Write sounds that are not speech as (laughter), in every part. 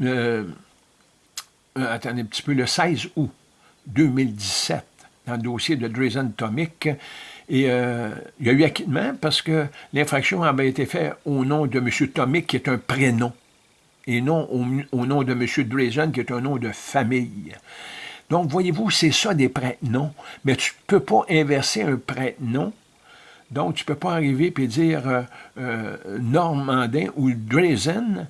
le, euh, attendez un petit peu, le 16 août 2017, dans le dossier de Drazen Tomic, et euh, il y a eu acquittement parce que l'infraction avait été faite au nom de M. Tomic, qui est un prénom, et non au, nom de M. Drazen, qui est un nom de famille. Donc, voyez-vous, c'est ça des prénoms. Mais tu ne peux pas inverser un prénom. Donc, tu ne peux pas arriver et dire euh, Normandin ou Drazen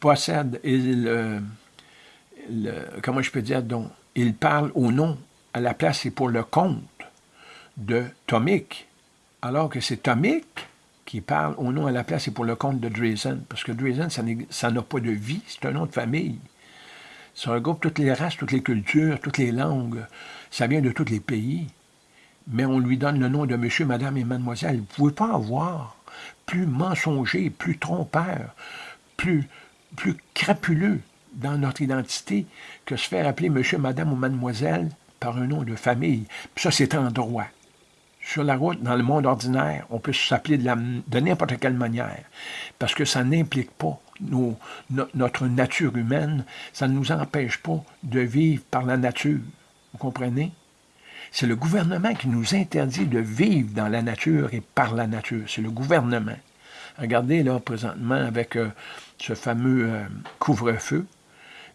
possède, il, comment je peux dire, donc, il parle au nom, à la place et pour le compte de Tomic, alors que c'est Tomic qui parle au nom à la place et pour le compte de Drazen, parce que Drazen, ça n'a pas de vie, c'est un nom de famille. Ça regroupe toutes les races, toutes les cultures, toutes les langues. Ça vient de tous les pays. Mais on lui donne le nom de monsieur, madame et mademoiselle. Vous ne pouvez pas avoir plus mensonger, plus trompeur, plus, plus crapuleux dans notre identité que se faire appeler monsieur, madame ou mademoiselle par un nom de famille. Ça, c'est en droit. Sur la route, dans le monde ordinaire, on peut s'appeler de, de n'importe quelle manière, parce que ça n'implique pas notre nature humaine, ça ne nous empêche pas de vivre par la nature. Vous comprenez? C'est le gouvernement qui nous interdit de vivre dans la nature et par la nature. C'est le gouvernement. Regardez là, présentement, avec euh, ce fameux euh, couvre-feu,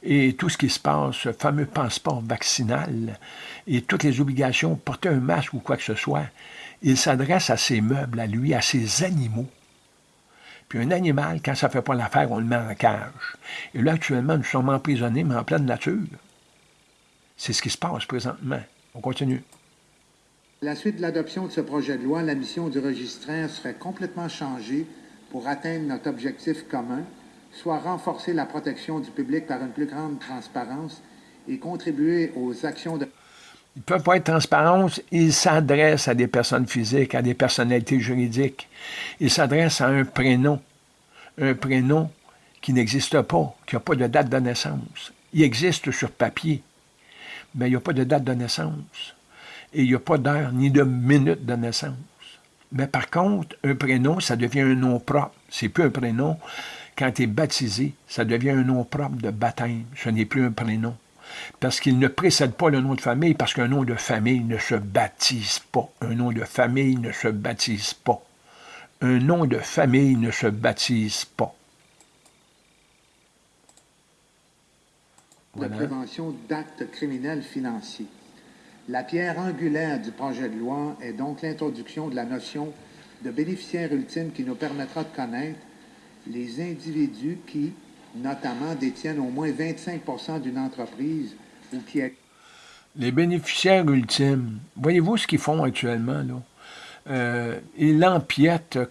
et tout ce qui se passe, ce fameux passeport vaccinal et toutes les obligations, porter un masque ou quoi que ce soit, il s'adresse à ses meubles, à lui, à ses animaux. Puis un animal, quand ça ne fait pas l'affaire, on le met en cage. Et là, actuellement, nous sommes emprisonnés, mais en pleine nature. C'est ce qui se passe présentement. On continue. la suite de l'adoption de ce projet de loi, la mission du registraire serait complètement changée pour atteindre notre objectif commun, soit renforcer la protection du public par une plus grande transparence et contribuer aux actions de... Ils ne peuvent pas être transparents, ils s'adressent à des personnes physiques, à des personnalités juridiques. Ils s'adressent à un prénom, un prénom qui n'existe pas, qui n'a pas de date de naissance. Il existe sur papier, mais il n'y a pas de date de naissance. Et il n'y a pas d'heure ni de minute de naissance. Mais par contre, un prénom, ça devient un nom propre. C'est plus un prénom, quand tu es baptisé, ça devient un nom propre de baptême. Ce n'est plus un prénom. Parce qu'il ne précède pas le nom de famille, parce qu'un nom de famille ne se baptise pas. Un nom de famille ne se baptise pas. Un nom de famille ne se baptise pas. La prévention d'actes criminels financiers. La pierre angulaire du projet de loi est donc l'introduction de la notion de bénéficiaire ultime qui nous permettra de connaître les individus qui, notamment, détiennent au moins 25% d'une entreprise ou qui... Les bénéficiaires ultimes, voyez-vous ce qu'ils font actuellement, là? Euh,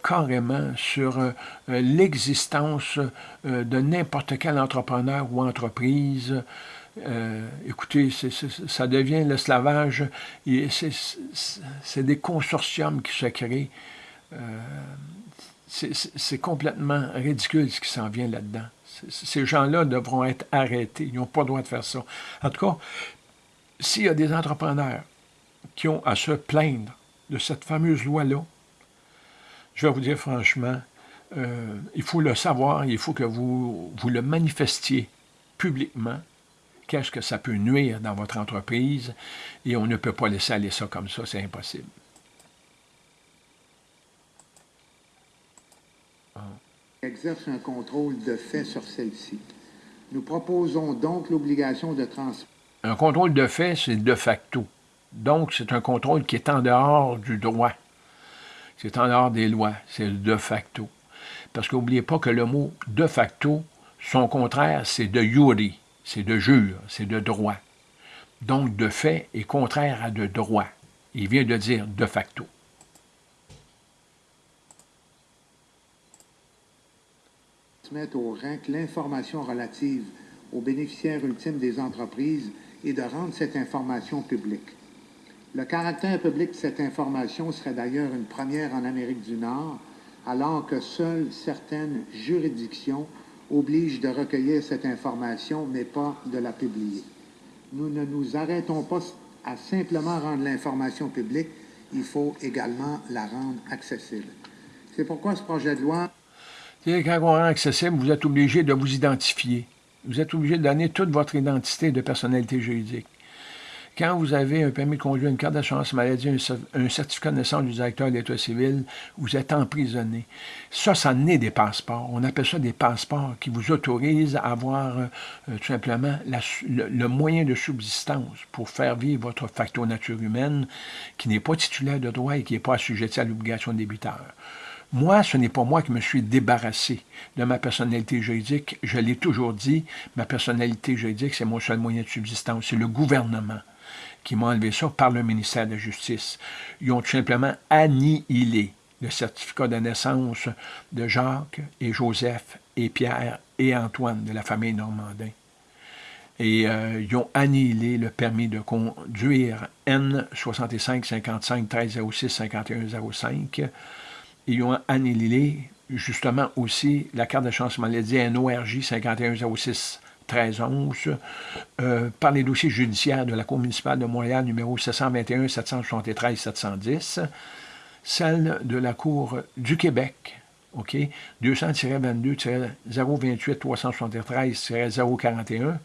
carrément sur euh, l'existence euh, de n'importe quel entrepreneur ou entreprise. Écoutez, ça devient l'esclavage. C'est des consortiums qui se créent c'est complètement ridicule ce qui s'en vient là-dedans. Ces gens-là devront être arrêtés. Ils n'ont pas le droit de faire ça. En tout cas, s'il y a des entrepreneurs qui ont à se plaindre de cette fameuse loi-là, je vais vous dire franchement, euh, il faut le savoir, il faut que vous, vous le manifestiez publiquement, qu'est-ce que ça peut nuire dans votre entreprise, et on ne peut pas laisser aller ça comme ça, c'est impossible. exerce un contrôle de fait sur celle-ci. Nous proposons donc l'obligation de transmettre. Un contrôle de fait, c'est de facto. Donc, c'est un contrôle qui est en dehors du droit. C'est en dehors des lois. C'est de facto. Parce qu'oubliez pas que le mot de facto, son contraire, c'est de yuri, c'est de jure, c'est de droit. Donc, de fait est contraire à de droit. Il vient de dire de facto. mettre au RAC l'information relative aux bénéficiaires ultimes des entreprises et de rendre cette information publique. Le caractère public de cette information serait d'ailleurs une première en Amérique du Nord, alors que seules certaines juridictions obligent de recueillir cette information, mais pas de la publier. Nous ne nous arrêtons pas à simplement rendre l'information publique, il faut également la rendre accessible. C'est pourquoi ce projet de loi quand on rend accessible, vous êtes obligé de vous identifier. Vous êtes obligé de donner toute votre identité de personnalité juridique. Quand vous avez un permis de conduire, une carte d'assurance maladie, un, certificat de naissance du directeur de l'État civil, vous êtes emprisonné. Ça, ça naît des passeports. On appelle ça des passeports qui vous autorisent à avoir euh, tout simplement le, moyen de subsistance pour faire vivre votre facteur nature humaine qui n'est pas titulaire de droit et qui n'est pas assujetti à l'obligation débiteur. Moi, ce n'est pas moi qui me suis débarrassé de ma personnalité juridique. Je l'ai toujours dit, ma personnalité juridique, c'est mon seul moyen de subsistance. C'est le gouvernement qui m'ont enlevé ça par le ministère de la Justice. Ils ont tout simplement annihilé le certificat de naissance de Jacques et Joseph et Pierre et Antoine de la famille Normandin. Et euh, ils ont annihilé le permis de conduire N 65 55 13 06 51 05. Ils ont annihilé justement aussi la carte de chance maladie NORJ 51 06 1311 euh, par les dossiers judiciaires de la Cour municipale de Montréal numéro 721 773 710, celle de la Cour du Québec, OK, 200-22-028-373-041,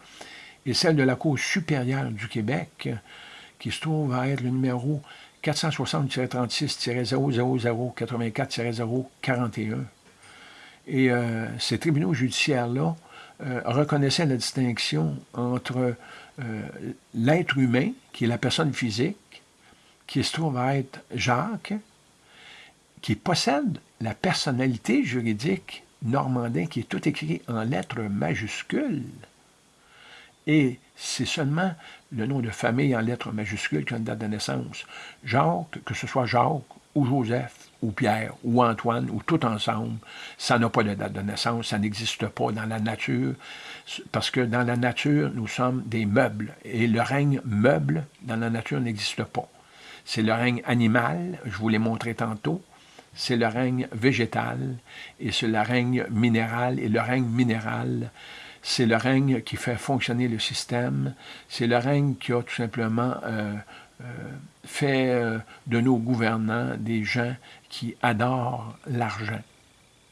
et celle de la Cour supérieure du Québec, qui se trouve à être le numéro 460-36-000-84-041. Et euh, ces tribunaux judiciaires-là euh, reconnaissait la distinction entre euh, l'être humain, qui est la personne physique, qui se trouve à être Jacques, qui possède la personnalité juridique normandin, qui est tout écrit en lettres majuscules. Et c'est seulement le nom de famille en lettres majuscules qui a une date de naissance. Jacques, que ce soit Jacques ou Joseph, ou Pierre, ou Antoine, ou tout ensemble, ça n'a pas de date de naissance, ça n'existe pas dans la nature, parce que dans la nature, nous sommes des meubles, et le règne meuble dans la nature n'existe pas. C'est le règne animal, je vous l'ai montré tantôt, c'est le règne végétal, et c'est le règne minéral, et le règne minéral, c'est le règne qui fait fonctionner le système, c'est le règne qui a tout simplement euh, fait euh, de nos gouvernants des gens qui adorent l'argent,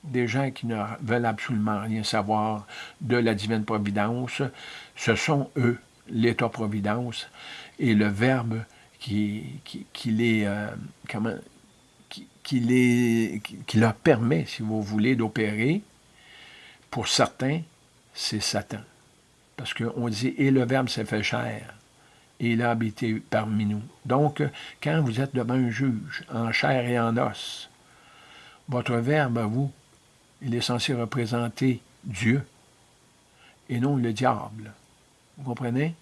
des gens qui ne veulent absolument rien savoir de la divine providence. Ce sont eux, l'État-providence, et le Verbe qui, les, euh, leur permet, si vous voulez, d'opérer, pour certains, c'est Satan. Parce qu'on dit « et le Verbe s'est fait chair » il a habité parmi nous. Donc, quand vous êtes devant un juge, en chair et en os, votre verbe à vous, il est censé représenter Dieu et non le diable. Vous comprenez?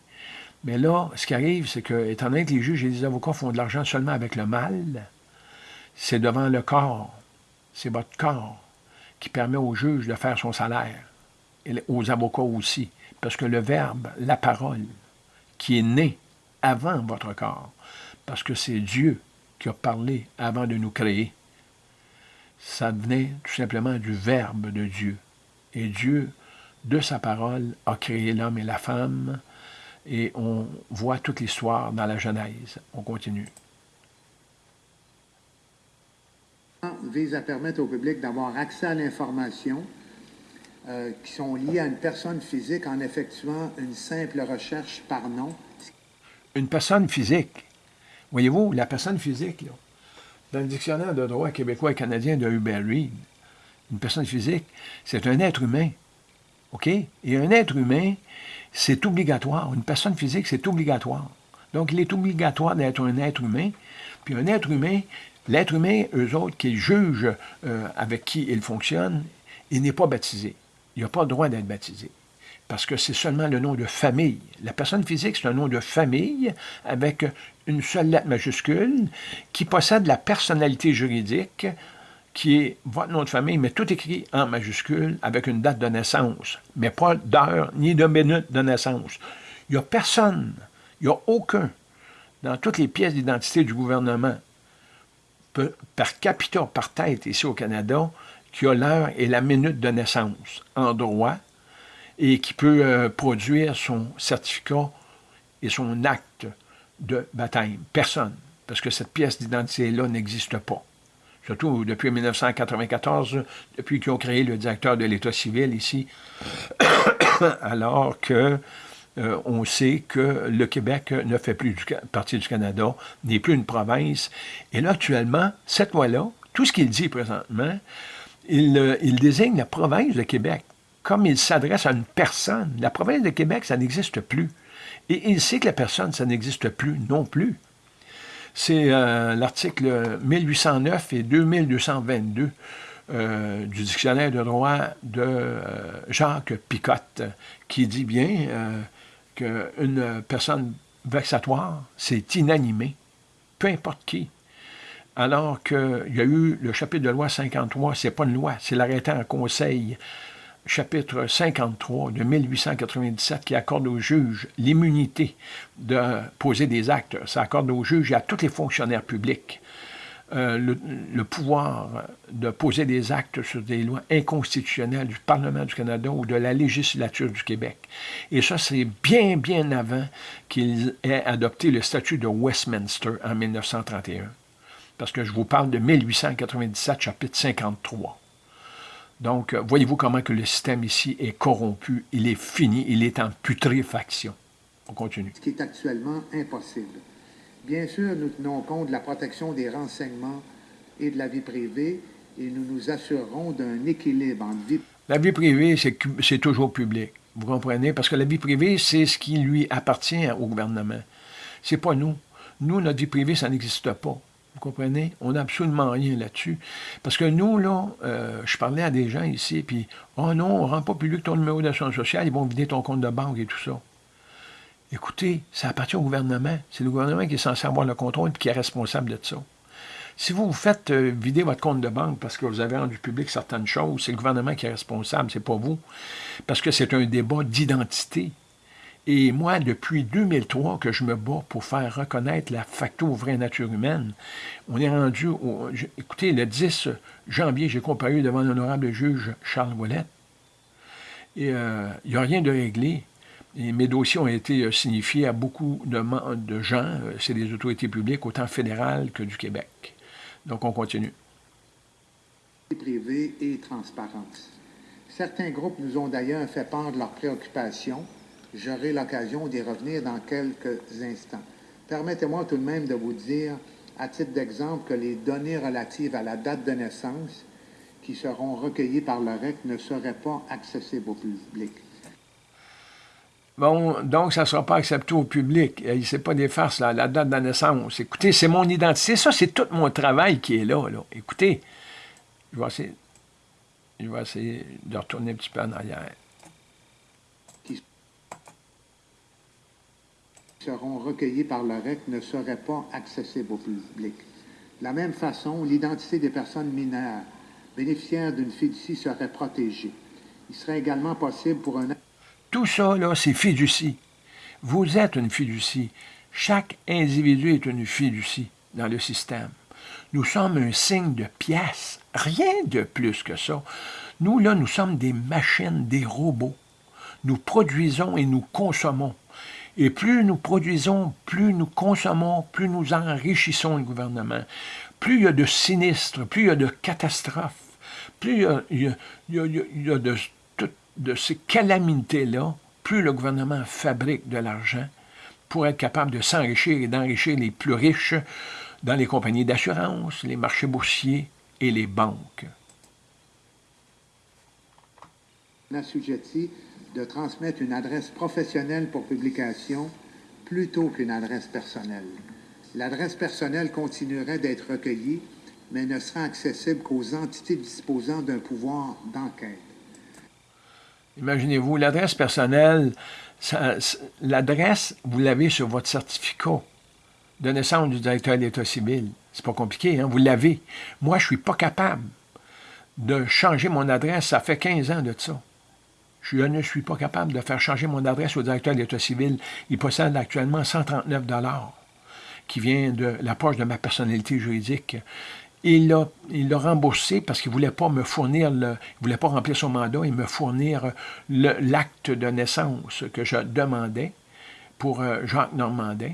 Mais là, ce qui arrive, c'est que, étant donné que les juges et les avocats font de l'argent seulement avec le mal, c'est devant le corps, c'est votre corps qui permet au juge de faire son salaire, et aux avocats aussi, parce que le verbe, la parole, qui est né avant votre corps, parce que c'est Dieu qui a parlé avant de nous créer. Ça venait tout simplement du Verbe de Dieu. Et Dieu, de sa parole, a créé l'homme et la femme, et on voit toute l'histoire dans la Genèse. On continue. vise à permettre au public d'avoir accès à l'information euh, qui sont liées à une personne physique en effectuant une simple recherche par nom. Une personne physique. Voyez-vous, la personne physique, dans le dictionnaire de droit québécois et canadien de Hubert Reed, une personne physique, c'est un être humain. OK? Et un être humain, c'est obligatoire. Une personne physique, c'est obligatoire. Donc, il est obligatoire d'être un être humain. Puis un être humain, l'être humain, eux autres, qui jugent euh, avec qui il fonctionne, il n'est pas baptisé il n'a pas le droit d'être baptisé. Parce que c'est seulement le nom de famille. La personne physique, c'est un nom de famille avec une seule lettre majuscule qui possède la personnalité juridique qui est votre nom de famille, mais tout écrit en majuscule avec une date de naissance, mais pas d'heure ni de minute de naissance. Il n'y a personne, il n'y a aucun, dans toutes les pièces d'identité du gouvernement, par capita, par tête ici au Canada, qui a l'heure et la minute de naissance en droit et qui peut euh, produire son certificat et son acte de baptême. Personne, parce que cette pièce d'identité-là n'existe pas. Surtout depuis 1994, depuis qu'ils ont créé le directeur de l'État civil ici, (coughs) alors que euh, on sait que le Québec ne fait plus partie du Canada, n'est plus une province. Et là, actuellement, cette loi-là, tout ce qu'il dit présentement, il, euh, il, désigne la province de Québec. Comme il s'adresse à une personne, la province de Québec, ça n'existe plus. Et il sait que la personne, ça n'existe plus non plus. C'est euh, l'article 1809 et 2222 euh, du dictionnaire de droit de euh, Jacques Picotte, qui dit bien qu'une personne vexatoire, c'est inanimé, peu importe qui. Alors qu'il y a eu le chapitre de loi 53, c'est pas une loi, c'est l'arrêté en conseil, chapitre 53 de 1897, qui accorde aux juges l'immunité de poser des actes. Ça accorde aux juges et à tous les fonctionnaires publics euh, le, pouvoir de poser des actes sur des lois inconstitutionnelles du Parlement du Canada ou de la législature du Québec. Et ça, c'est bien, bien avant qu'il ait adopté le statut de Westminster en 1931. Parce que je vous parle de 1897, chapitre 53. Donc, voyez-vous comment que le système ici est corrompu, il est fini, il est en putréfaction. On continue. Ce qui est actuellement impossible. Bien sûr, nous tenons compte de la protection des renseignements et de la vie privée et nous nous assurerons d'un équilibre entre vie... La vie privée, c'est toujours public. Vous comprenez? Parce que la vie privée, c'est ce qui lui appartient au gouvernement. C'est pas nous. Nous, notre vie privée, ça n'existe pas. Vous comprenez? On n'a absolument rien là-dessus. Parce que nous, là, euh, je parlais à des gens ici, puis « Oh non, on ne rend pas public ton numéro d'assurance sociale, ils vont vider ton compte de banque et tout ça. » Écoutez, ça appartient au gouvernement. C'est le gouvernement qui est censé avoir le contrôle et qui est responsable de ça. Si vous vous faites euh, vider votre compte de banque parce que vous avez rendu public certaines choses, c'est le gouvernement qui est responsable, c'est pas vous. Parce que c'est un débat d'identité. Et moi, depuis 2003 que je me bats pour faire reconnaître la facto vraie nature humaine, on est rendu, au, écoutez, le 10 janvier, j'ai comparu devant l'honorable juge Charles Ouellet, et euh, il n'y a rien de réglé. Et mes dossiers ont été euh, signifiés à beaucoup de, gens, euh, c'est des autorités publiques, autant fédérales que du Québec. Donc, on continue. Privée et transparence. Certains groupes nous ont d'ailleurs fait part de leurs préoccupations. J'aurai l'occasion d'y revenir dans quelques instants. Permettez-moi tout de même de vous dire, à titre d'exemple, que les données relatives à la date de naissance qui seront recueillies par le REC ne seraient pas accessibles au public. Bon, donc, ça ne sera pas accepté au public. Il ne pas des farces, la date de naissance. Écoutez, c'est mon identité. Ça, c'est tout mon travail qui est là. là. Écoutez, je vais, essayer, je vais essayer de retourner un petit peu en arrière. Seront recueillis par le REC ne seraient pas accessibles au public. De la même façon, l'identité des personnes mineures bénéficiaires d'une fiducie serait protégée. Il serait également possible pour un tout ça, là, c'est fiducie. Vous êtes une fiducie. Chaque individu est une fiducie dans le système. Nous sommes un signe de pièce, rien de plus que ça. Nous, là, nous sommes des machines, des robots. Nous produisons et nous consommons. Et plus nous produisons, plus nous consommons, plus nous enrichissons le gouvernement. Plus il y a de sinistres, plus il y a de catastrophes, plus il y a, a de de ces calamités-là, plus le gouvernement fabrique de l'argent pour être capable de s'enrichir et d'enrichir les plus riches dans les compagnies d'assurance, les marchés boursiers et les banques. De transmettre une adresse professionnelle pour publication plutôt qu'une adresse personnelle. L'adresse personnelle continuerait d'être recueillie, mais ne sera accessible qu'aux entités disposant d'un pouvoir d'enquête. Imaginez-vous, l'adresse personnelle, l'adresse, vous l'avez sur votre certificat de naissance du directeur de l'État civil. C'est pas compliqué, hein? vous l'avez. Moi, je suis pas capable de changer mon adresse. Ça fait 15 ans de ça. Je ne suis pas capable de faire changer mon adresse au directeur de l'État civil. Il possède actuellement 139 qui vient de la poche de ma personnalité juridique il l'a remboursé parce qu'il ne voulait pas me fournir, le, il voulait pas remplir son mandat et me fournir l'acte de naissance que je demandais pour euh, Jacques Normandin.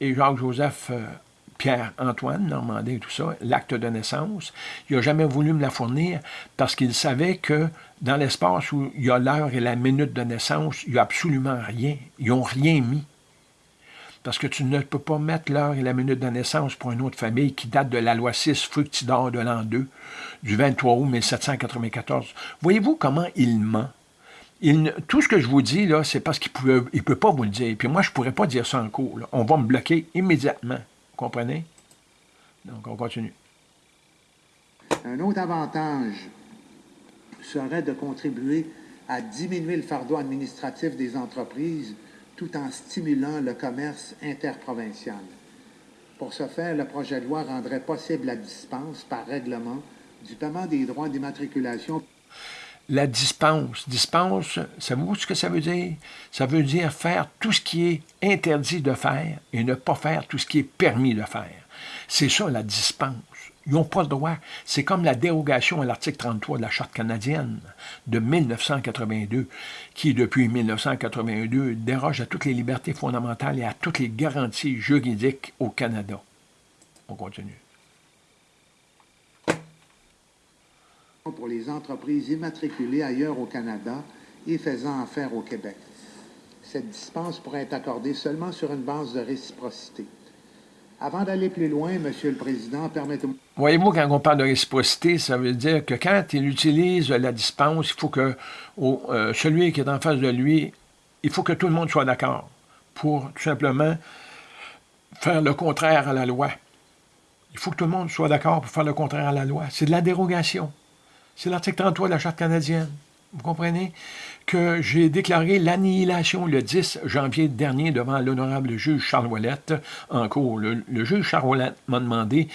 Et Jacques-Joseph euh, Pierre-Antoine Normandin et tout ça, l'acte de naissance. Il n'a jamais voulu me la fournir parce qu'il savait que dans l'espace où il y a l'heure et la minute de naissance, il n'y a absolument rien. Ils n'ont rien mis. Parce que tu ne peux pas mettre l'heure et la minute de naissance pour une autre famille qui date de la loi 6 Fructidor de l'an 2, du 23 août 1794. Voyez-vous comment il ment? tout ce que je vous dis, là, c'est parce qu'il ne il peut pas vous le dire. Puis moi, je ne pourrais pas dire ça en cours. On va me bloquer immédiatement. Comprenez? Donc, on continue. Un autre avantage serait de contribuer à diminuer le fardeau administratif des entreprises tout en stimulant le commerce interprovincial. Pour ce faire, le projet de loi rendrait possible la dispense par règlement du paiement des droits d'immatriculation la dispense. Dispense, savez-vous ce que ça veut dire? Ça veut dire faire tout ce qui est interdit de faire et ne pas faire tout ce qui est permis de faire. C'est ça la dispense. Ils n'ont pas le droit. C'est comme la dérogation à l'article 33 de la Charte canadienne de 1982, qui, depuis 1982, déroge à toutes les libertés fondamentales et à toutes les garanties juridiques au Canada. On continue. Pour les entreprises immatriculées ailleurs au Canada et faisant affaire au Québec. Cette dispense pourrait être accordée seulement sur une base de réciprocité. Avant d'aller plus loin, Monsieur le Président, permettez-moi... Voyez-vous, quand on parle de réciprocité, ça veut dire que quand il utilise la dispense, il faut que euh, celui qui est en face de lui, il faut que tout le monde soit d'accord pour tout simplement faire le contraire à la loi. Il faut que tout le monde soit d'accord pour faire le contraire à la loi. C'est de la dérogation. C'est l'article 33 de la Charte canadienne. Vous comprenez? Que j'ai déclaré l'annihilation le 10 janvier dernier devant l'honorable juge Charles Ouellette en cours. Le, juge Charles Ouellette m'a demandé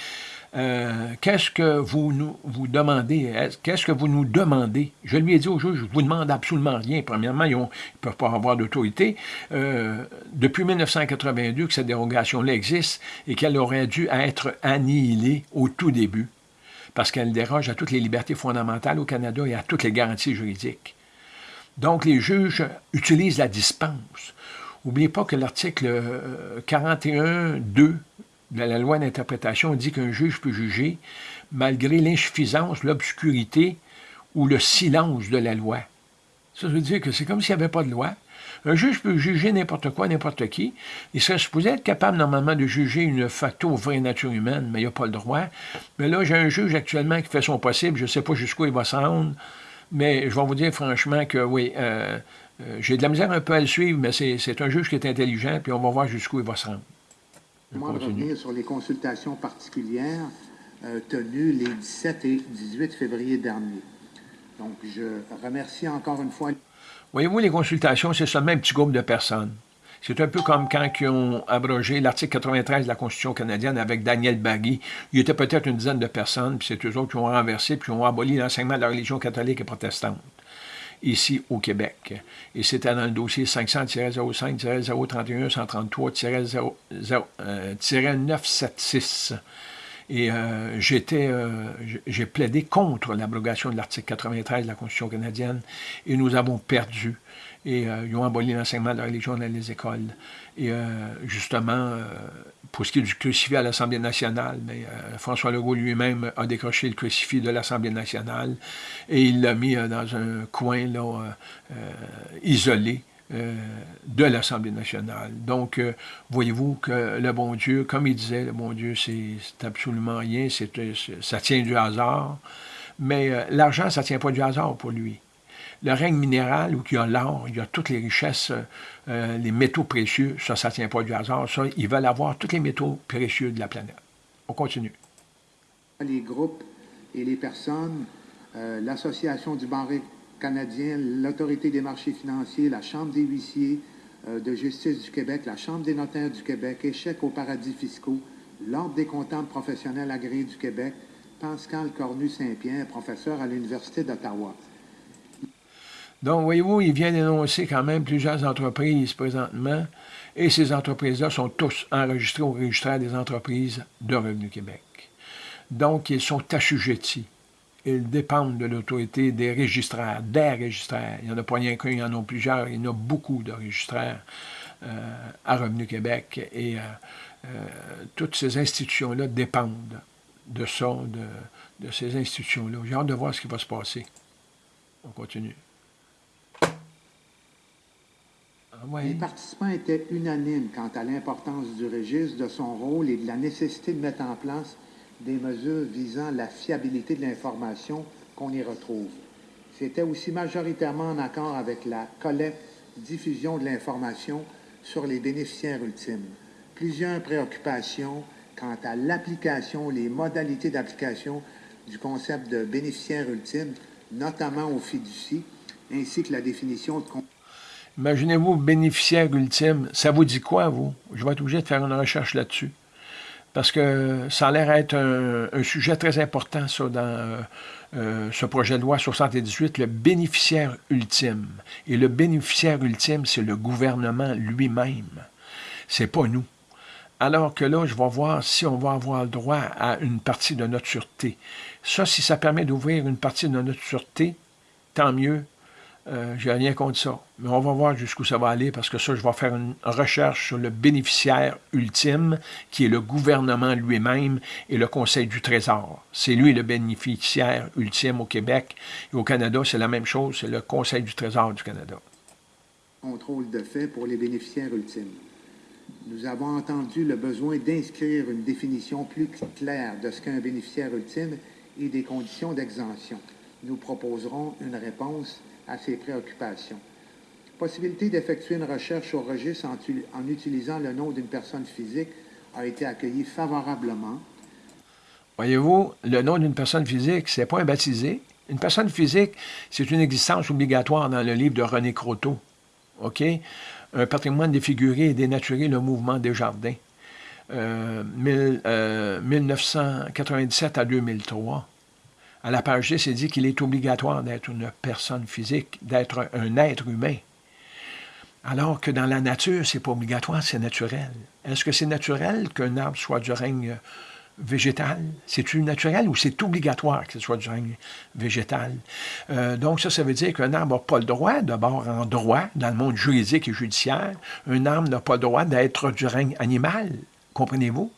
euh, qu'est-ce que vous nous demandez? Qu'est-ce que vous nous demandez? Je lui ai dit au juge, je ne vous demande absolument rien. Premièrement, ils ne peuvent pas avoir d'autorité. Euh, depuis 1982 que cette dérogation-là existe et qu'elle aurait dû être annihilée au tout début parce qu'elle déroge à toutes les libertés fondamentales au Canada et à toutes les garanties juridiques. Donc, les juges utilisent la dispense. N'oubliez pas que l'article 41.2 euh, de la loi d'interprétation dit qu'un juge peut juger malgré l'insuffisance, l'obscurité ou le silence de la loi. Ça veut dire que c'est comme s'il n'y avait pas de loi, un juge peut juger n'importe quoi, n'importe qui. Il serait supposé être capable normalement de juger une facto vraie nature humaine, mais il n'a pas le droit. Mais là, j'ai un juge actuellement qui fait son possible. Je ne sais pas jusqu'où il va se rendre, mais je vais vous dire franchement que oui, euh, euh, j'ai de la misère un peu à le suivre, mais c'est un juge qui est intelligent, puis on va voir jusqu'où il va se rendre. Moi, revenir sur les consultations particulières euh, tenues les 17 et 18 février dernier. Donc, je remercie encore une fois... Voyez-vous, les consultations, c'est seulement un petit groupe de personnes. C'est un peu comme quand ils ont abrogé l'article 93 de la Constitution canadienne avec Daniel Bagui. Il y était peut-être une dizaine de personnes, puis c'est eux autres qui ont renversé, puis ont aboli l'enseignement de la religion catholique et protestante, ici au Québec. Et c'était dans le dossier 500-05-031-133-976. Et euh, j'étais, euh, j'ai plaidé contre l'abrogation de l'article 93 de la Constitution canadienne et nous avons perdu. Et euh, ils ont aboli l'enseignement de la religion dans les écoles. Et justement, pour ce qui est du crucifix à l'Assemblée nationale, mais, François Legault lui-même a décroché le crucifix de l'Assemblée nationale et il l'a mis dans un coin là, isolé euh, de l'Assemblée nationale. Donc, euh, voyez-vous que le bon Dieu, comme il disait, le bon Dieu, c'est absolument rien, ça tient du hasard, mais euh, l'argent, ça ne tient pas du hasard pour lui. Le règne minéral, où il y a l'or, il y a toutes les richesses, les métaux précieux, ça, ça ne tient pas du hasard. Ça, ils veulent avoir tous les métaux précieux de la planète. On continue. Les groupes et les personnes, l'Association du barré canadien, l'Autorité des marchés financiers, la Chambre des huissiers euh, de justice du Québec, la Chambre des notaires du Québec, Échec aux paradis fiscaux, l'Ordre des comptables professionnels agréés du Québec, Pascal Cornu-Saint-Pierre, professeur à l'Université d'Ottawa. Donc, voyez-vous, il vient d'énoncer quand même plusieurs entreprises présentement, et ces entreprises-là sont tous enregistrées au registre des entreprises de Revenu Québec. Donc, ils sont assujettis ils dépendent de l'autorité des registraires, des registraires. Il n'y en a pas rien qu'un, il y en a plusieurs. Il y en a beaucoup de registraires euh, à Revenu Québec. Et euh, toutes ces institutions-là dépendent de ça, de, de ces institutions-là. J'ai hâte de voir ce qui va se passer. On continue. Ah Les participants étaient unanimes quant à l'importance du registre, de son rôle et de la nécessité de mettre en place des mesures visant la fiabilité de l'information qu'on y retrouve. C'était aussi majoritairement en accord avec la collecte, diffusion de l'information sur les bénéficiaires ultimes. Plusieurs préoccupations quant à l'application, les modalités d'application du concept de bénéficiaire ultime, notamment au fiducie, ainsi que la définition de Imaginez-vous, bénéficiaire ultime, ça vous dit quoi, vous? Je vais être obligé de faire une recherche là-dessus. Parce que ça a l'air être un, sujet très important, ça, dans euh, euh, ce projet de loi 78, le bénéficiaire ultime. Et le bénéficiaire ultime, c'est le gouvernement lui-même. C'est pas nous. Alors que là, je vais voir si on va avoir le droit à une partie de notre sûreté. Ça, si ça permet d'ouvrir une partie de notre sûreté, tant mieux. Euh, J'ai rien contre ça. Mais on va voir jusqu'où ça va aller parce que ça, je vais faire une recherche sur le bénéficiaire ultime, qui est le gouvernement lui-même et le Conseil du Trésor. C'est lui le bénéficiaire ultime au Québec. Et au Canada, c'est la même chose, c'est le Conseil du Trésor du Canada. Contrôle de fait pour les bénéficiaires ultimes. Nous avons entendu le besoin d'inscrire une définition plus claire de ce qu'est un bénéficiaire ultime et des conditions d'exemption. Nous proposerons une réponse à ces préoccupations. Possibilité d'effectuer une recherche au registre en, utilisant le nom d'une personne physique a été accueillie favorablement. Voyez-vous, le nom d'une personne physique, c'est pas un baptisé. Une personne physique, c'est une existence obligatoire dans le livre de René Croteau. OK? Un patrimoine défiguré et dénaturé le mouvement des jardins. 1997 euh, à 2003 à la page 10, c'est dit qu'il est obligatoire d'être une personne physique, d'être un être humain. Alors que dans la nature, c'est pas obligatoire, c'est naturel. Est-ce que c'est naturel qu'un arbre soit du règne végétal? C'est-tu naturel ou c'est obligatoire que ce soit du règne végétal? Euh, donc ça, ça veut dire qu'un arbre n'a pas le droit, d'abord en droit, dans le monde juridique et judiciaire, un arbre n'a pas le droit d'être du règne animal. Comprenez-vous?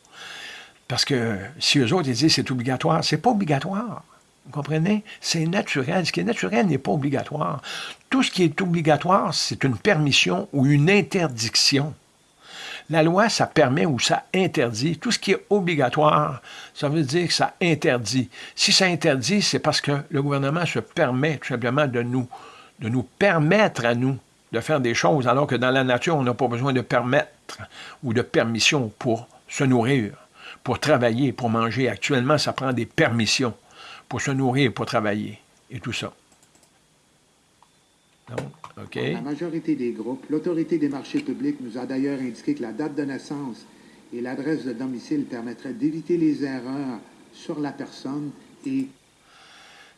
Parce que si eux autres ils disent c'est obligatoire, c'est pas obligatoire. Vous comprenez? C'est naturel. Ce qui est naturel n'est pas obligatoire. Tout ce qui est obligatoire, c'est une permission ou une interdiction. La loi, ça permet ou ça interdit. Tout ce qui est obligatoire, ça veut dire que ça interdit. Si ça interdit, c'est parce que le gouvernement se permet tout simplement de nous, de nous permettre à nous de faire des choses, alors que dans la nature, on n'a pas besoin de permettre ou de permission pour se nourrir, pour travailler, pour manger. Actuellement, ça prend des permissions pour se nourrir, pour travailler, et tout ça. Donc, OK. la majorité des groupes, l'autorité des marchés publics nous a d'ailleurs indiqué que la date de naissance et l'adresse de domicile permettraient d'éviter les erreurs sur la personne et...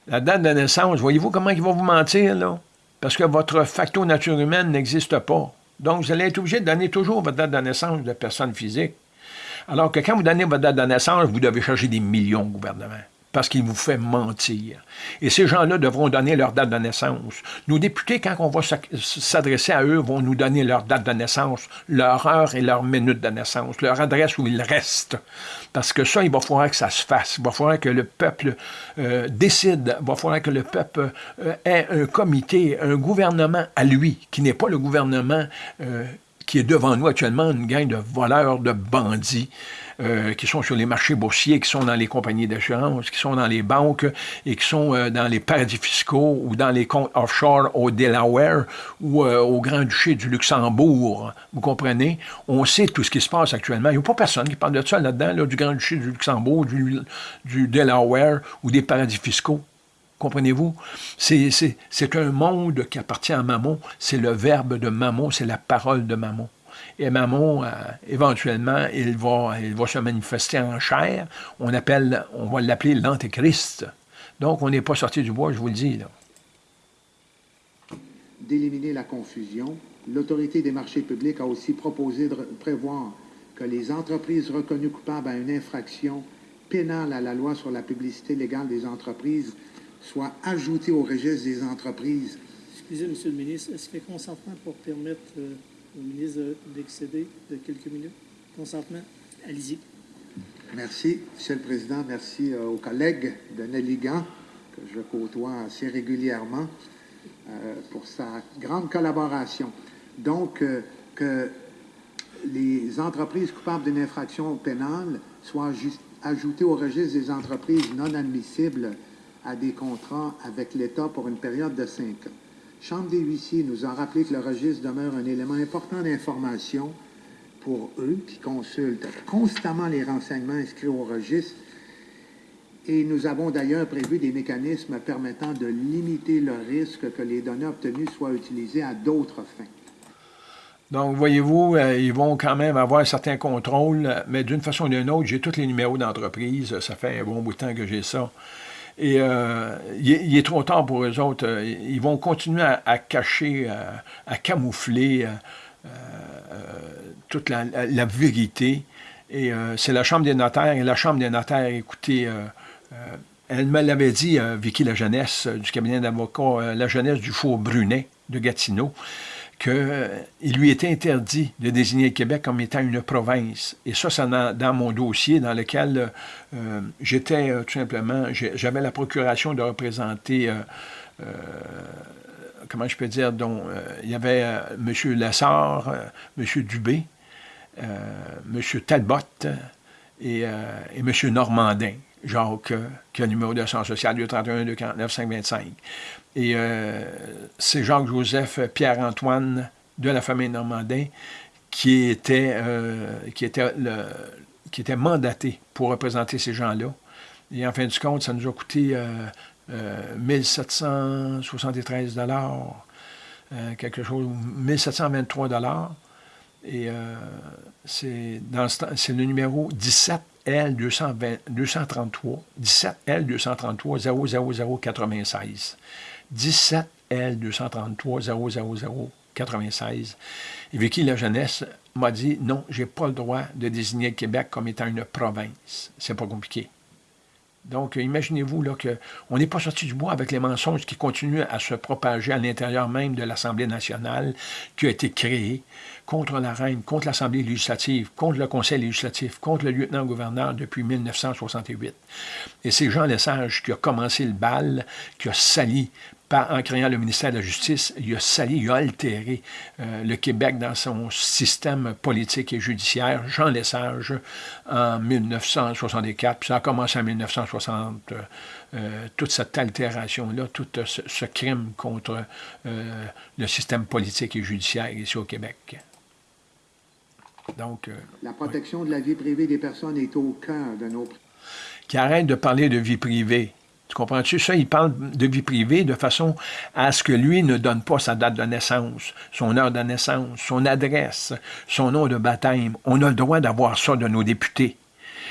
La date de naissance, voyez-vous comment ils vont vous mentir, là? Parce que votre facteur nature humaine n'existe pas. Donc, vous allez être obligé de donner toujours votre date de naissance de personne physique. Alors que quand vous donnez votre date de naissance, vous devez charger des millions au gouvernement parce qu'il vous fait mentir. Et ces gens-là devront donner leur date de naissance. Nos députés, quand on va s'adresser à eux, vont nous donner leur date de naissance, leur heure et leur minute de naissance, leur adresse où ils restent. Parce que ça, il va falloir que ça se fasse. Il va falloir que le peuple euh, décide. Il va falloir que le peuple euh, ait un comité, un gouvernement à lui, qui n'est pas le gouvernement euh, qui est devant nous actuellement, une gang de voleurs, de bandits. Euh, qui sont sur les marchés boursiers, qui sont dans les compagnies d'assurance, qui sont dans les banques et qui sont euh, dans les paradis fiscaux ou dans les comptes offshore au Delaware ou euh, au Grand-Duché du Luxembourg. Vous comprenez? On sait tout ce qui se passe actuellement. Il n'y a pas personne qui parle de ça là-dedans, du Grand-Duché du Luxembourg, du Delaware ou des paradis fiscaux. Comprenez-vous? C'est un monde qui appartient à Mammon. C'est le verbe de Mammon, c'est la parole de Mammon. Et Mammon, euh, éventuellement, il va, il va se manifester en chair. On, appelle, on va l'appeler l'Antéchrist. Donc, on n'est pas sorti du bois, je vous le dis. D'éliminer la confusion, l'autorité des marchés publics a aussi proposé de prévoir que les entreprises reconnues coupables à une infraction pénale à la loi sur la publicité légale des entreprises soient ajoutées au registre des entreprises. Excusez, Monsieur le ministre, est-ce que consentement pour permettre... Euh, au ministre d'excéder de quelques minutes? Consentement? Allez-y. Merci, Monsieur le Président. Merci euh, aux collègues de Nelligan, que je côtoie assez régulièrement, euh, pour sa grande collaboration. Donc, que les entreprises coupables d'une infraction pénale soient ajoutées au registre des entreprises non admissibles à des contrats avec l'État pour une période de cinq ans. Chambre des huissiers nous a rappelé que le registre demeure un élément important d'information pour eux qui consultent constamment les renseignements inscrits au registre. Et nous avons d'ailleurs prévu des mécanismes permettant de limiter le risque que les données obtenues soient utilisées à d'autres fins. Donc, voyez-vous, euh, ils vont quand même avoir un certain contrôle, mais d'une façon ou d'une autre, j'ai tous les numéros d'entreprise. Ça fait un bon bout de temps que j'ai ça. Et euh, il, est, trop tard pour eux autres. Ils vont continuer à, cacher, à, camoufler euh, toute la, vérité. Et c'est la Chambre des notaires. Et la Chambre des notaires, écoutez, elle me l'avait dit, Vicky La Jeunesse, du cabinet d'avocats, La Jeunesse du Four Brunet de Gatineau qu'il lui était interdit de désigner le Québec comme étant une province. Et ça, c'est dans, mon dossier dans lequel euh, j'étais euh, tout simplement, j'avais la procuration de représenter, euh, comment je peux dire, il y avait M. Lessard, M. Dubé, M. Talbot et M. Normandin. Jacques, qui a le numéro de social 231 249 525. Et euh, c'est Jacques-Joseph Pierre-Antoine de la famille Normandin qui était, euh, qui, était le, qui était mandaté pour représenter ces gens-là. Et en fin de compte, ça nous a coûté euh, 1773 euh, dollars, quelque chose, 1723 dollars. Et c'est le numéro 17 L233, 17 L233 00096. 17 L233 00096. Et Vicky La Jeunesse m'a dit non, j'ai pas le droit de désigner le Québec comme étant une province. C'est pas compliqué. Donc, imaginez-vous qu'on n'est pas sorti du bois avec les mensonges qui continuent à se propager à l'intérieur même de l'Assemblée nationale qui a été créée contre la reine, contre l'Assemblée législative, contre le Conseil législatif, contre le lieutenant-gouverneur depuis 1968. Et c'est Jean Lesage qui a commencé le bal, qui a sali en créant le ministère de la Justice, il a sali, il a altéré euh, le Québec dans son système politique et judiciaire. Jean Lesage, en 1964, puis ça a commencé en 1960, euh, euh, toute cette altération-là, tout ce, crime contre le système politique et judiciaire ici au Québec. Donc, la protection de la vie privée des personnes est au cœur de nos... Qui arrête de parler de vie privée. Tu comprends-tu? Ça, il parle de vie privée de façon à ce que lui ne donne pas sa date de naissance, son heure de naissance, son adresse, son nom de baptême. On a le droit d'avoir ça de nos députés.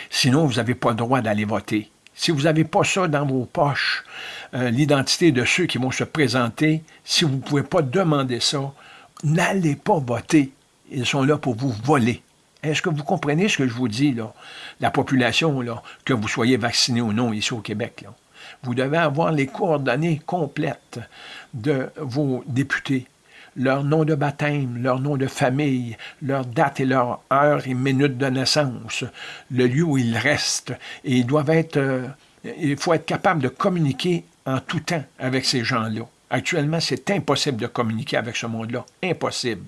Sinon, vous n'avez pas le droit d'aller voter. Si vous n'avez pas ça dans vos poches, euh, l'identité de ceux qui vont se présenter, si vous ne pouvez pas demander ça, n'allez pas voter. Ils sont là pour vous voler. Est-ce que vous comprenez ce que je vous dis? La population, que vous soyez vacciné ou non ici au Québec. Vous devez avoir les coordonnées complètes de vos députés, leur nom de baptême, leur nom de famille, leur date et leur heure et minute de naissance, le lieu où ils restent. Et ils doivent être, euh, il faut être capable de communiquer en tout temps avec ces gens-là. Actuellement, c'est impossible de communiquer avec ce monde-là. Impossible.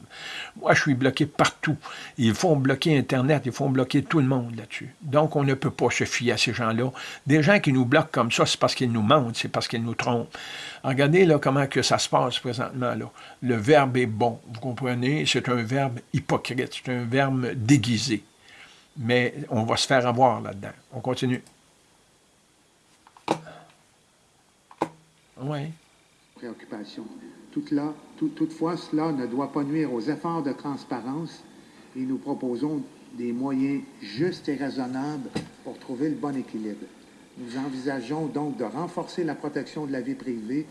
Moi, je suis bloqué partout. Ils font bloquer Internet, ils font bloquer tout le monde là-dessus. Donc, on ne peut pas se fier à ces gens-là. Des gens qui nous bloquent comme ça, c'est parce qu'ils nous mentent, c'est parce qu'ils nous trompent. Regardez là comment que ça se passe présentement. Là. Le verbe est bon, vous comprenez? C'est un verbe hypocrite, c'est un verbe déguisé. Mais on va se faire avoir là-dedans. On continue. Oui préoccupation. toutefois, cela ne doit pas nuire aux efforts de transparence et nous proposons des moyens justes et raisonnables pour trouver le bon équilibre. Nous envisageons donc de renforcer la protection de la vie privée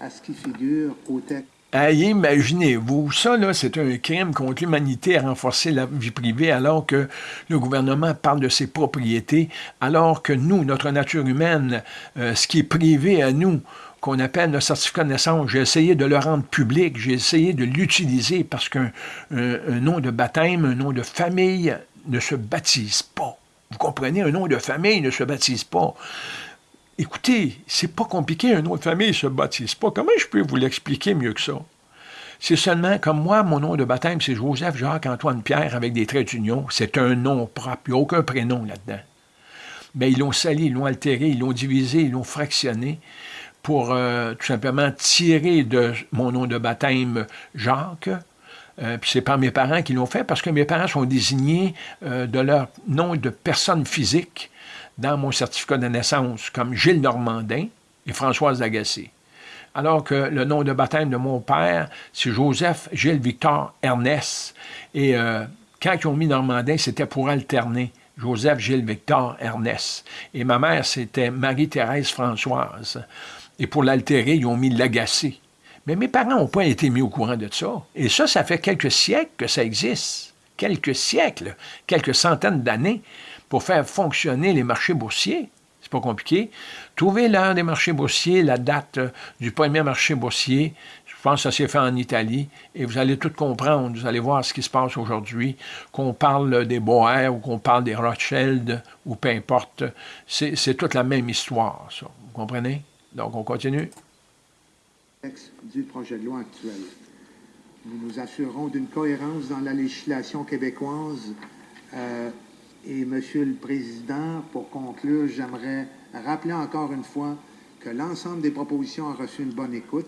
à ce qui figure au texte. Imaginez-vous, ça, là, c'est un crime contre l'humanité à renforcer la vie privée alors que le gouvernement parle de ses propriétés, alors que nous, notre nature humaine, euh, ce qui est privé à nous, qu'on appelle le certificat de naissance. J'ai essayé de le rendre public, j'ai essayé de l'utiliser parce qu'un nom de baptême, un nom de famille ne se baptise pas. Vous comprenez, un nom de famille ne se baptise pas. Écoutez, c'est pas compliqué, un nom de famille ne se baptise pas. Comment je peux vous l'expliquer mieux que ça? C'est seulement comme moi, mon nom de baptême, c'est Joseph Jacques Antoine Pierre avec des traits d'union. C'est un nom propre, il n'y a aucun prénom là-dedans. Mais ils l'ont sali, ils l'ont altéré, ils l'ont divisé, ils l'ont fractionné pour euh, tout simplement tirer de mon nom de baptême Jacques. Euh, puis c'est par mes parents qui l'ont fait parce que mes parents sont désignés euh, de leur nom de personne physique dans mon certificat de naissance comme Gilles Normandin et Françoise Agacé. Alors que le nom de baptême de mon père, c'est Joseph Gilles Victor Ernest. Et quand ils ont mis Normandin, c'était pour alterner. Joseph Gilles Victor Ernest. Et ma mère, c'était Marie-Thérèse Françoise. Et pour l'altérer, ils ont mis l'agacé. Mais mes parents n'ont pas été mis au courant de ça. Et ça, ça fait quelques siècles que ça existe. Quelques siècles, quelques centaines d'années pour faire fonctionner les marchés boursiers. C'est pas compliqué. Trouvez l'heure des marchés boursiers, la date du premier marché boursier. Je pense que ça s'est fait en Italie. Et vous allez tout comprendre. Vous allez voir ce qui se passe aujourd'hui. Qu'on parle des Boers ou qu'on parle des Rothschild ou peu importe. C'est toute la même histoire, ça. Vous comprenez? Donc, on continue. Du projet de loi actuel. Nous nous assurons d'une cohérence dans la législation québécoise. Euh, et, Monsieur le Président, pour conclure, j'aimerais rappeler encore une fois que l'ensemble des propositions ont reçu une bonne écoute.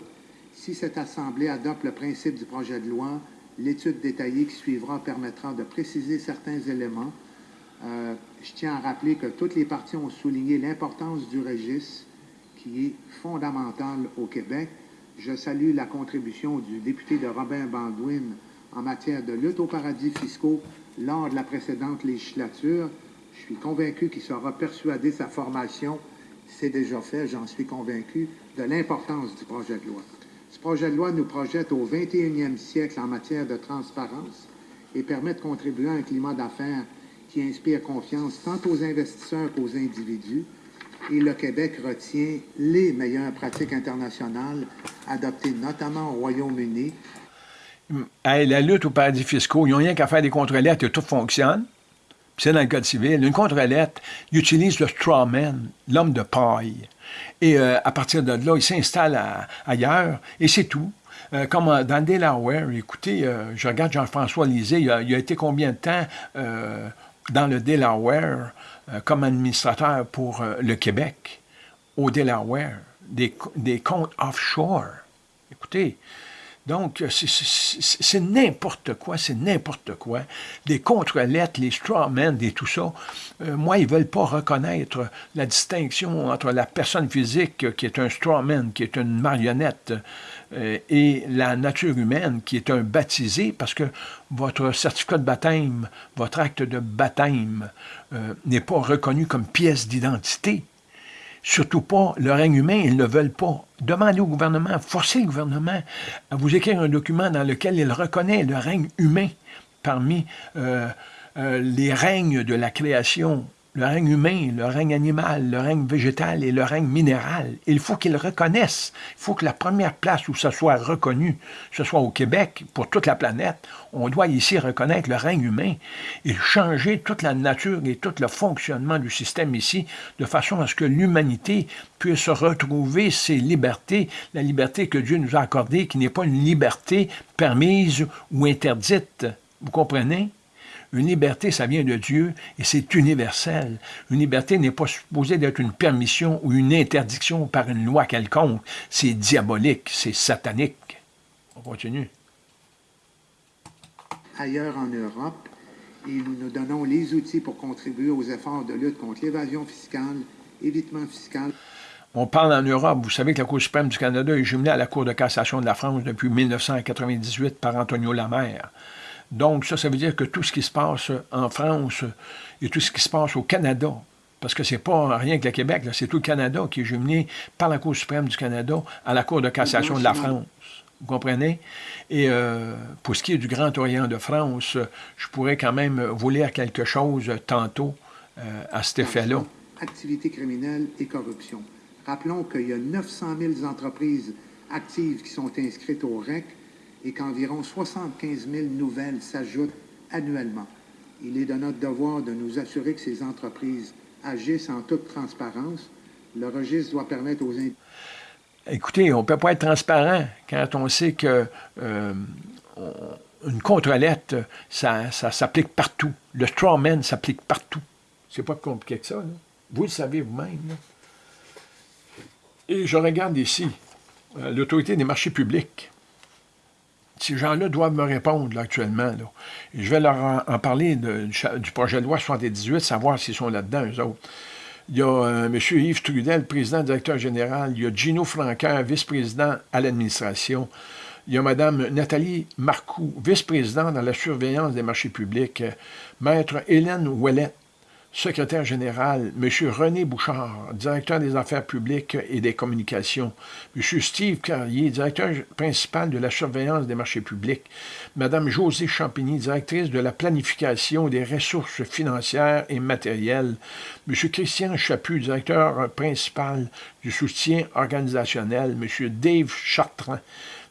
Si cette Assemblée adopte le principe du projet de loi, l'étude détaillée qui suivra permettra de préciser certains éléments. Euh, je tiens à rappeler que toutes les parties ont souligné l'importance du registre qui est fondamentale au Québec. Je salue la contribution du député de Robin Baldwin en matière de lutte aux paradis fiscaux lors de la précédente législature. Je suis convaincu qu'il sera persuadé sa formation. C'est déjà fait, j'en suis convaincu, de l'importance du projet de loi. Ce projet de loi nous projette au 21e siècle en matière de transparence et permet de contribuer à un climat d'affaires qui inspire confiance tant aux investisseurs qu'aux individus, et le Québec retient les meilleures pratiques internationales adoptées notamment au Royaume-Uni. la lutte aux paradis fiscaux, ils n'ont rien qu'à faire des contre-lettres et tout fonctionne. C'est dans le Code civil. Une contre-lettre, ils utilisent le strawman, l'homme de paille. Et euh, à partir de là, il s'installe ailleurs et c'est tout. Euh, comme dans le Delaware, écoutez, euh, je regarde Jean-François Lisée, il a, il a, été combien de temps dans le Delaware? euh, comme administrateur pour euh, le Québec, au Delaware, des, comptes offshore. Écoutez, donc, c'est n'importe quoi, c'est n'importe quoi. Des contre-lettres, les strawmen et tout ça. Euh, moi, ils ne veulent pas reconnaître la distinction entre la personne physique qui est un strawman, qui est une marionnette, euh, et la nature humaine qui est un baptisé, parce que votre certificat de baptême, votre acte de baptême euh, n'est pas reconnu comme pièce d'identité. Surtout pas le règne humain, ils ne veulent pas. Demandez au gouvernement, forcez le gouvernement à vous écrire un document dans lequel il reconnaît le règne humain parmi euh, euh, les règnes de la création le règne humain, le règne animal, le règne végétal et le règne minéral. Il faut qu'ils reconnaissent. Il faut que la première place où ça soit reconnu, ce soit au Québec, pour toute la planète. On doit ici reconnaître le règne humain et changer toute la nature et tout le fonctionnement du système ici, de façon à ce que l'humanité puisse retrouver ses libertés, la liberté que Dieu nous a accordée, qui n'est pas une liberté permise ou interdite. Vous comprenez? Une liberté, ça vient de Dieu et c'est universel. Une liberté n'est pas supposée d'être une permission ou une interdiction par une loi quelconque. C'est diabolique, c'est satanique. On continue. Ailleurs en Europe, et nous nous donnons les outils pour contribuer aux efforts de lutte contre l'évasion fiscale, évitement fiscal. On parle en Europe, vous savez que la Cour suprême du Canada est jumelée à la Cour de cassation de la France depuis 1998 par Antonio Lamère. Donc, ça, ça veut dire que tout ce qui se passe en France et tout ce qui se passe au Canada, parce que c'est pas rien que le Québec, c'est tout le Canada qui est jumelé par la Cour suprême du Canada à la Cour de cassation de la France. Vous comprenez? Et euh, pour ce qui est du Grand Orient de France, je pourrais quand même vous lire quelque chose tantôt euh, à cet effet-là. Activité criminelle et corruption. Rappelons qu'il y a 900 000 entreprises actives qui sont inscrites au REC et qu'environ 75 000 nouvelles s'ajoutent annuellement. Il est de notre devoir de nous assurer que ces entreprises agissent en toute transparence. Le registre doit permettre aux Écoutez, on ne peut pas être transparent quand on sait que euh, une contre-lettre, ça, s'applique partout. Le strawman s'applique partout. C'est pas compliqué que ça. Vous le savez vous-même. Et je regarde ici euh, l'autorité des marchés publics. Ces gens-là doivent me répondre actuellement. je vais leur en, parler du projet de loi 78, savoir s'ils sont là-dedans, eux. Il y a euh, M. Yves Trudel, président directeur général. Il y a Gino Franqueur, vice-président à l'administration. Il y a Mme Nathalie Marcoux, vice-présidente dans la surveillance des marchés publics. Maître Hélène Ouellette, secrétaire général, M. René Bouchard, directeur des affaires publiques et des communications, M. Steve Carrier, directeur principal de la surveillance des marchés publics, Mme Josée Champigny, directrice de la planification des ressources financières et matérielles, M. Christian Chaput, directeur principal du soutien organisationnel, M. Dave Chartrand,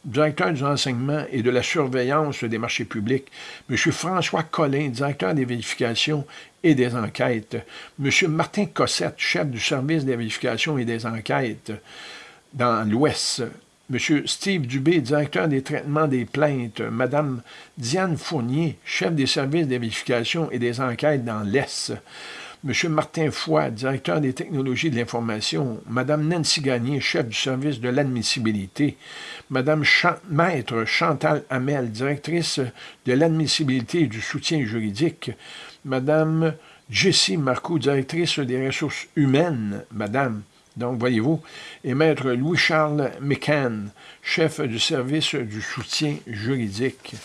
directeur du renseignement et de la surveillance des marchés publics, M. François Collin, directeur des vérifications et des enquêtes, M. Martin Cossette, chef du service des vérifications et des enquêtes dans l'Ouest, M. Steve Dubé, directeur des traitements des plaintes, Mme Diane Fournier, chef des services des vérifications et des enquêtes dans l'Est, M. Martin Foy, directeur des technologies de l'information, Mme Nancy Gagné, chef du service de l'admissibilité, Mme Maître Chantal Hamel, directrice de l'admissibilité et du soutien juridique, Mme Jessie Marcoux, directrice des ressources humaines, Madame, donc voyez-vous, et Maître Louis-Charles McCann, chef du service du soutien juridique.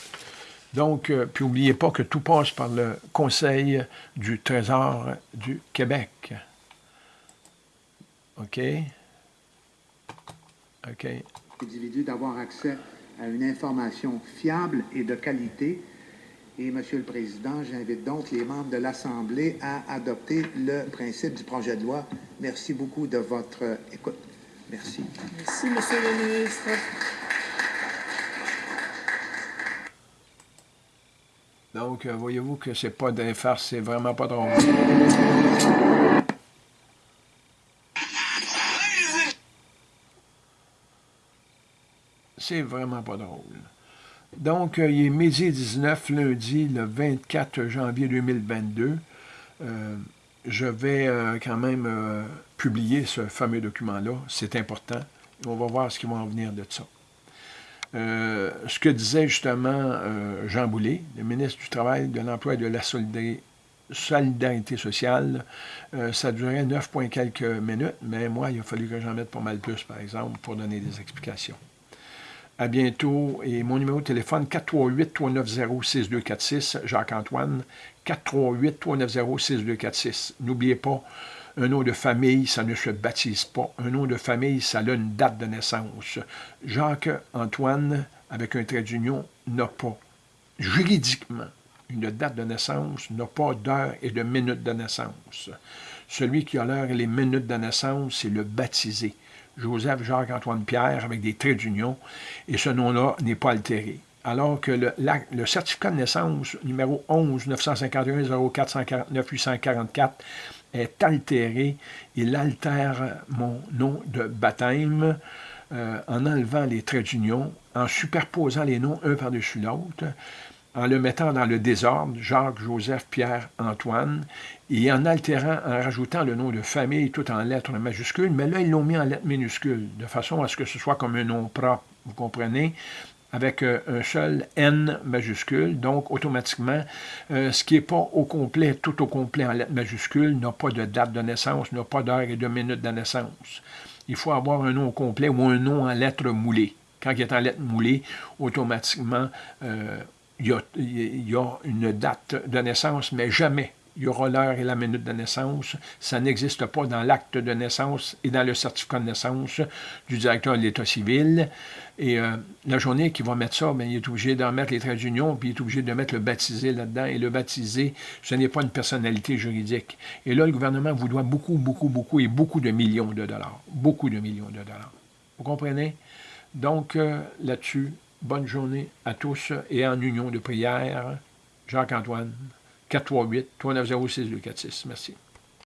Donc, euh, puis n'oubliez pas que tout passe par le Conseil du Trésor du Québec. OK? OK. Individu d'avoir accès à une information fiable et de qualité. Et, Monsieur le Président, j'invite donc les membres de l'Assemblée à adopter le principe du projet de loi. Merci beaucoup de votre écoute. Merci. Merci, Monsieur le ministre. Donc, euh, voyez-vous que c'est pas d'un farce, c'est vraiment pas drôle. C'est vraiment pas drôle. Donc, euh, il est midi 19, lundi, le 24 janvier 2022. Euh, je vais quand même publier ce fameux document-là. C'est important. On va voir ce qui va en venir de ça. Euh, ce que disait justement euh, Jean Boulet, le ministre du Travail, de l'Emploi et de la Solidarité, sociale, euh, ça durait 9 points quelques minutes, mais moi, il a fallu que j'en mette pas mal plus, par exemple, pour donner des explications. À bientôt. Et mon numéro de téléphone, 438-390-6246, Jacques-Antoine, 438-390-6246. N'oubliez pas, un nom de famille, ça ne se baptise pas. Un nom de famille, ça a une date de naissance. Jacques-Antoine, avec un trait d'union, n'a pas, juridiquement, une date de naissance, n'a pas d'heure et de minute de naissance. Celui qui a l'heure et les minutes de naissance, c'est le baptisé. Joseph Jacques-Antoine Pierre, avec des traits d'union, et ce nom-là n'est pas altéré alors que le, certificat de naissance numéro 11 951 0449 844 est altéré. Il altère mon nom de baptême euh, en enlevant les traits d'union, en superposant les noms un par-dessus l'autre, en le mettant dans le désordre, Jacques, Joseph, Pierre, Antoine, et en altérant, en rajoutant le nom de famille tout en lettres majuscules, mais là, ils l'ont mis en lettres minuscules, de façon à ce que ce soit comme un nom propre, vous comprenez, avec euh, un seul N majuscule. Donc, automatiquement, euh, ce qui n'est pas au complet, tout au complet en lettres majuscules, n'a pas de date de naissance, n'a pas d'heure et de minute de naissance. Il faut avoir un nom au complet ou un nom en lettres moulées. Quand il est en lettres moulées, automatiquement, euh, il, y a, il y a une date de naissance, mais jamais il y aura l'heure et la minute de naissance. Ça n'existe pas dans l'acte de naissance et dans le certificat de naissance du directeur de l'État civil. Et euh, la journée qu'il va mettre ça, bien, il est obligé d'en mettre les traits d'union, puis il est obligé de mettre le baptisé là-dedans. Et le baptisé, ce n'est pas une personnalité juridique. Et là, le gouvernement vous doit beaucoup, beaucoup, beaucoup et beaucoup de millions de dollars. Beaucoup de millions de dollars. Vous comprenez? Donc, euh, là-dessus, bonne journée à tous et en union de prière, Jacques-Antoine 438-390-6246. Merci.